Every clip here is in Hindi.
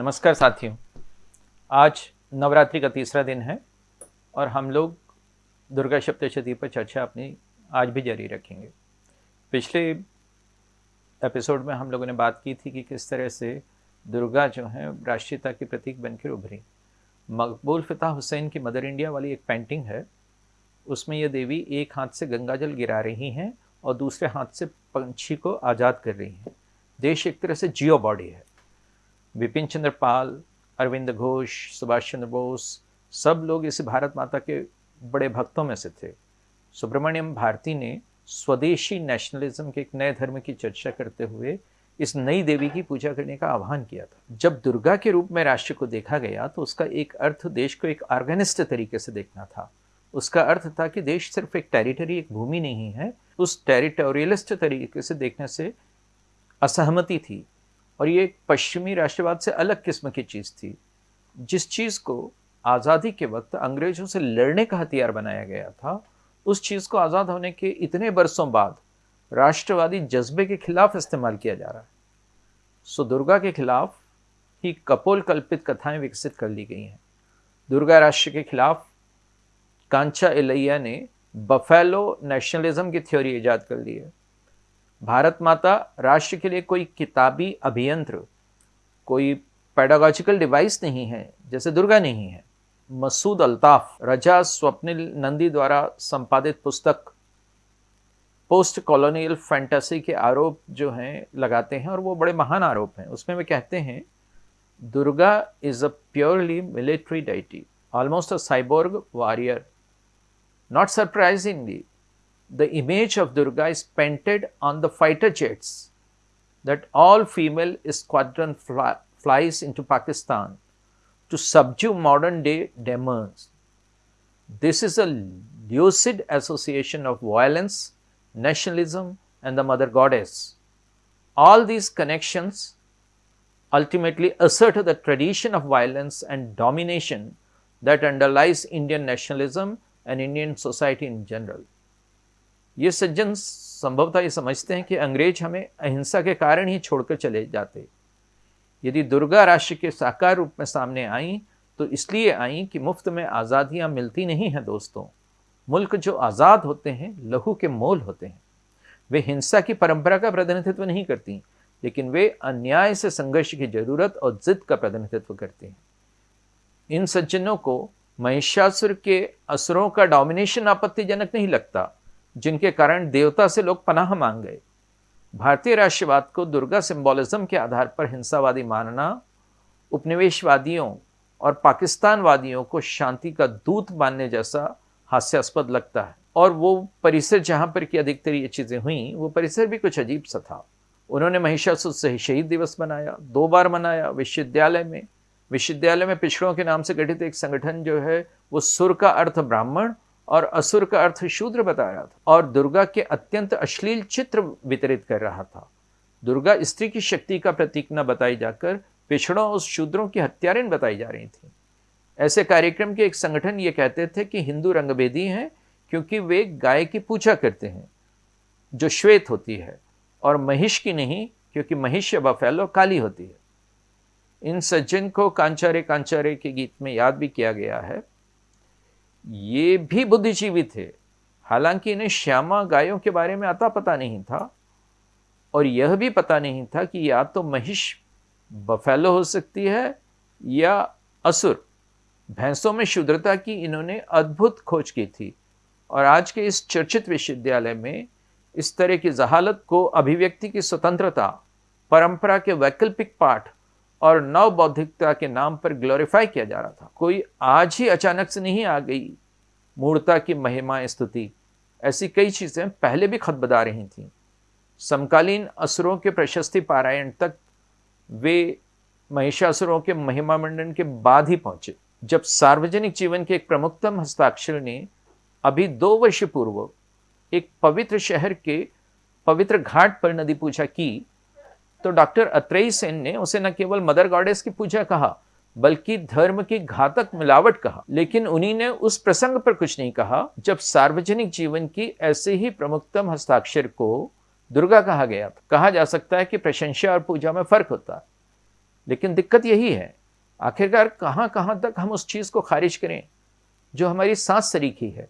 नमस्कार साथियों। आज नवरात्रि का तीसरा दिन है और हम लोग दुर्गा सप्तशती पर चर्चा अपनी आज भी जारी रखेंगे। पिछले एपिसोड में हम लोगों ने बात की थी कि किस तरह से दुर्गा जो है, राष्ट्रीयता के प्रतीक बनकर उभरी। मकबूल फ़िता हुसैन की मदर इंडिया वाली एक पेंटिंग है। उसमें यह देवी एक हाथ से गंगा जल गिरा रही हैं और दूसरे हाथ से पंछी को आज़ाद कर रही हैं। देश एक तरह से जियो बॉडी है। विपिन चंद्र पाल, अरविंद घोष, सुभाष चंद्र बोस, सब लोग इस भारत माता के बड़े भक्तों में से थे। सुब्रमण्यम भारती ने स्वदेशी नेशनलिज्म के एक नए धर्म की चर्चा करते हुए इस नई देवी की पूजा करने का आह्वान किया था। जब दुर्गा के रूप में राष्ट्र को देखा गया तो उसका एक अर्थ देश को एक ऑर्गेनिस्ट तरीके से देखना था। उसका अर्थ था कि देश सिर्फ़ एक टेरिटरी एक भूमि नहीं है, उस टेरिटोरियलिस्ट तरीके से देखने से असहमति थी। और ये एक पश्चिमी राष्ट्रवाद से अलग किस्म की चीज़ थी। जिस चीज़ को आज़ादी के वक्त अंग्रेज़ों से लड़ने का हथियार बनाया गया था, उस चीज़ को आज़ाद होने के इतने बरसों बाद राष्ट्रवादी जज्बे के खिलाफ इस्तेमाल किया जा रहा है। सो दुर्गा के खिलाफ ही कपोल कल्पित कथाएँ विकसित कर ली गई हैं। दुर्गा राष्ट्र के खिलाफ कांचा एलैया ने बफेलो नेशनलिज्म की थ्योरी ईजाद कर ली है। भारत माता राष्ट्र के लिए कोई किताबी अभियंत्र, कोई पेडागॉजिकल डिवाइस नहीं है, जैसे दुर्गा नहीं है। मसूद अल्ताफ रजा स्वप्निल नंदी द्वारा संपादित पुस्तक पोस्ट कॉलोनियल फैंटेसी के आरोप जो हैं, लगाते हैं और वो बड़े महान आरोप हैं। उसमें वे कहते हैं, Durga is a purely military deity almost a cyborg warrior not surprisingly the image of Durga is painted on the fighter jets that all female squadron fly, flies into Pakistan to subdue modern day demons. This is a lucid association of violence, nationalism and the mother goddess. All these connections ultimately assert the tradition of violence and domination that underlies Indian nationalism and Indian society in general. ये सज्जन संभवतः ये समझते हैं कि अंग्रेज़ हमें अहिंसा के कारण ही छोड़कर चले जाते। यदि दुर्गा राष्ट्र के साकार रूप में सामने आई तो इसलिए आई कि मुफ़्त में आज़ादियाँ मिलती नहीं हैं दोस्तों। मुल्क जो आज़ाद होते हैं, लहू के मोल होते हैं। वे हिंसा की परंपरा का प्रतिनिधित्व नहीं करती, लेकिन वे अन्याय से संघर्ष की ज़रूरत और जिद का प्रतिनिधित्व करते हैं। इन सज्जनों को महिषासुर के असुरों का डोमिनेशन आपत्तिजनक नहीं लगता। जिनके कारण देवता से लोग पनाह मांग गए। भारतीय राष्ट्रवाद को दुर्गा सिंबोलिज्म के आधार पर हिंसावादी मानना, उपनिवेशवादियों और पाकिस्तानवादियों को शांति का दूत मानने जैसा हास्यास्पद लगता है। और वो परिसर जहाँ पर कि अधिकतर ये चीज़ें हुई, वो परिसर भी कुछ अजीब सा था। उन्होंने महिषासुर से शहीद दिवस मनाया, दो बार मनाया विश्वविद्यालय में। विश्वविद्यालय में पिछड़ों के नाम से गठित एक संगठन जो है, वो सुर का अर्थ ब्राह्मण और असुर का अर्थ शूद्र बता रहा था और दुर्गा के अत्यंत अश्लील चित्र वितरित कर रहा था। दुर्गा स्त्री की शक्ति का प्रतीक न बताई जाकर पिछड़ों और शूद्रों की हत्यारें बताई जा रही थी। ऐसे कार्यक्रम के एक संगठन ये कहते थे कि हिंदू रंगभेदी हैं क्योंकि वे गाय की पूजा करते हैं, जो श्वेत होती है, और महिष की नहीं, क्योंकि महिष या बफेलो काली होती है। इन सज्जन को कांचारे कांचारे के गीत में याद भी किया गया है। ये भी बुद्धिजीवी थे। हालाँकि इन्हें श्यामा गायों के बारे में आता पता नहीं था और यह भी पता नहीं था कि या तो महिष बफेलो हो सकती है या असुर। भैंसों में शुद्रता की इन्होंने अद्भुत खोज की थी और आज के इस चर्चित विश्वविद्यालय में इस तरह की जहालत को अभिव्यक्ति की स्वतंत्रता, परंपरा के वैकल्पिक पाठ और नव बौद्धिकता के नाम पर ग्लोरीफाई किया जा रहा था। कोई आज ही अचानक से नहीं आ गई। मूर्ता की महिमा स्तुति। ऐसी कई चीज़ें पहले भी खत बता रही थीं। समकालीन असुरों के प्रशस्ति पारायण तक वे महिषासुरों के महिमा मंडन के बाद ही पहुँचे, जब सार्वजनिक जीवन के एक प्रमुखतम हस्ताक्षर ने अभी दो वर्ष पूर्व एक पवित्र शहर के पवित्र घाट पर नदी पूजा की तो डॉक्टर अत्रेई सेन ने उसे न केवल मदर गॉडेस की पूजा कहा, बल्कि धर्म की घातक मिलावट कहा। लेकिन उन्हीं ने उस प्रसंग पर कुछ नहीं कहा, जब सार्वजनिक जीवन की ऐसे ही प्रमुखतम हस्ताक्षर को दुर्गा कहा गया था। कहा जा सकता है कि प्रशंसा और पूजा में फ़र्क होता है। लेकिन दिक्कत यही है, आखिरकार कहाँ कहाँ तक हम उस चीज़ को खारिज करें, जो हमारी सांस सरीखी है?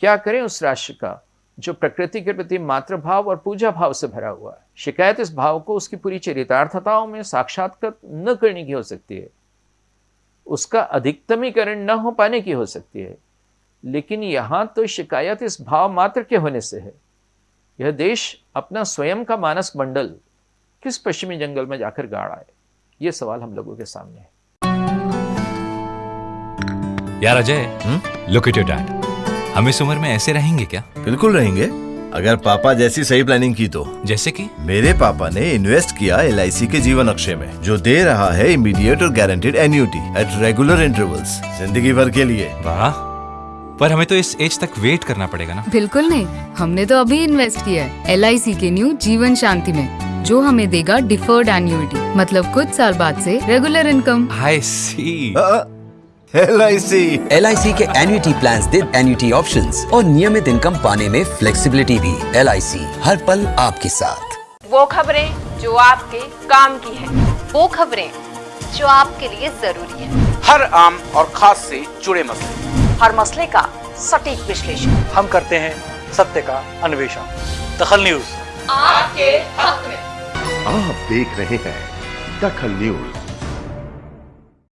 क्या करें उस राष्ट्र का? जो प्रकृति के प्रति मातृभाव और पूजा भाव से भरा हुआ है। शिकायत इस भाव को उसकी पूरी चरितार्थताओं में साक्षात्कृत न करने की हो सकती है। उसका अधिकतमीकरण न हो पाने की हो सकती है। लेकिन यहाँ तो शिकायत इस भाव मात्र के होने से है। यह देश अपना स्वयं का मानस मंडल किस पश्चिमी जंगल में जाकर गाड़ आए ये सवाल हम लोगों के सामने है। यार Ajay look at your dad हम इस उम्र में ऐसे रहेंगे क्या? बिल्कुल रहेंगे। अगर पापा जैसी सही प्लानिंग की तो। जैसे कि? मेरे पापा ने इन्वेस्ट किया एलआईसी के जीवन अक्षय में जो दे रहा है इमीडिएट और guaranteed annuity at regular intervals ज़िंदगी भर के लिए। वाह। पर हमें तो इस एज तक वेट करना पड़ेगा ना। बिल्कुल नहीं। हमने तो अभी इन्वेस्ट किया है LIC के न्यू जीवन शांति में जो हमें देगा डिफर्ड एन्यूटी मतलब कुछ साल बाद से regular income I C L I C L के एन्युटी प्लान दे एन्युटी ऑप्शन और नियमित इनकम पाने में फ्लेक्सीबिलिटी भी। LIC हर पल आपके साथ। वो खबरें जो आपके काम की है। वो खबरें जो आपके लिए ज़रूरी है। हर आम और खास से जुड़े मसले। हर मसले का सटीक विश्लेषण। हम करते हैं सत्य का अन्वेषण। दखल न्यूज़। आपके हक में। आप देख रहे हैं दखल न्यूज़।